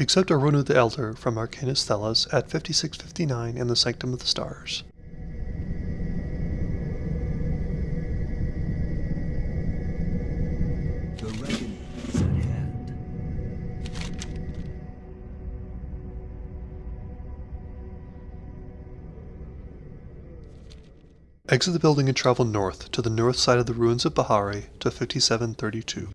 Accept Oronu the Elder from Arcanist Thelis at 5659 in the Sanctum of the Stars. The reckoning is at hand. Exit the building and travel north to the north side of the ruins of Bahari to 5732.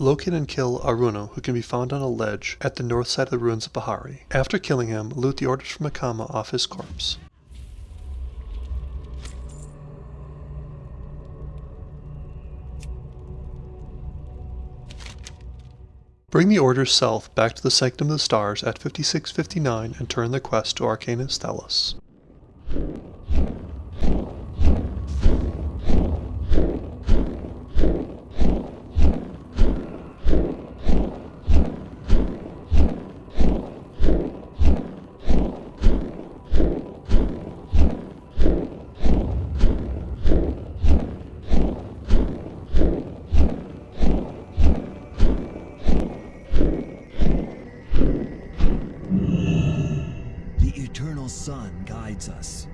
Locate and kill Oronu, who can be found on a ledge at the north side of the ruins of Bahari. After killing him, loot the orders from Akama off his corpse. Bring the orders south back to the Sanctum of the Stars at 5659 and turn the quest to Arcanist Thelis. Eternal sun guides us.